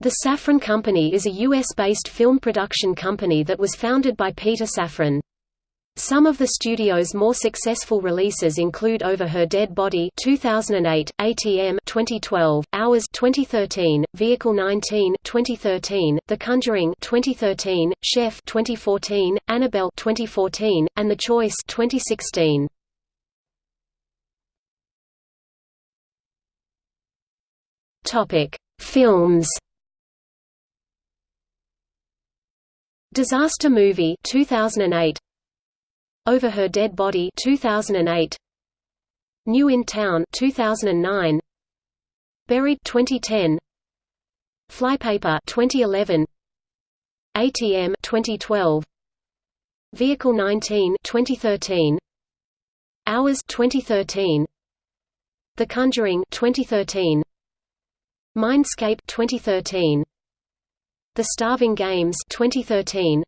The Safran Company is a U.S.-based film production company that was founded by Peter Safran. Some of the studio's more successful releases include Over Her Dead Body 2008, ATM 2012, Hours 2013, Vehicle 19 2013, The Conjuring 2013, Chef 2014, Annabelle 2014, and The Choice 2016. Topic: Films Disaster Movie 2008 Over Her Dead Body 2008 New in Town 2009 Buried 2010 Flypaper 2011 ATM 2012 Vehicle 19 2013 Hours 2013 The Conjuring 2013 Mindscape 2013 the Starving Games 2013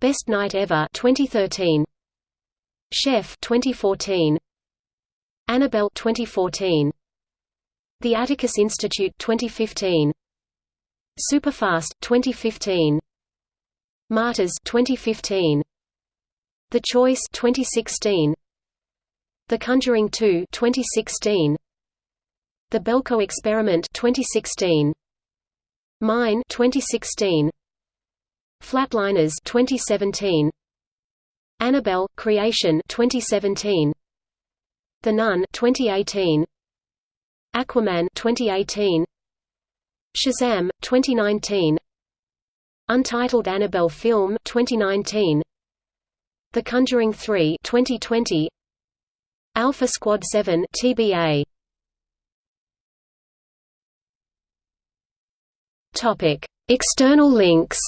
Best Night Ever 2013 Chef 2014 Annabelle 2014 The Atticus Institute 2015 Superfast 2015 Martyrs 2015 The Choice 2016 The Conjuring 2 2016 The Belko Experiment 2016 Mine 2016 Flatliners 2017 Annabelle Creation 2017 The Nun 2018 Aquaman 2018 Shazam 2019 Untitled Annabelle film 2019 The Conjuring 3 2020 Alpha Squad 7 TBA Topic: External links.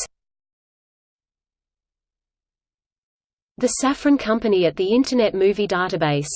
The Safran Company at the Internet Movie Database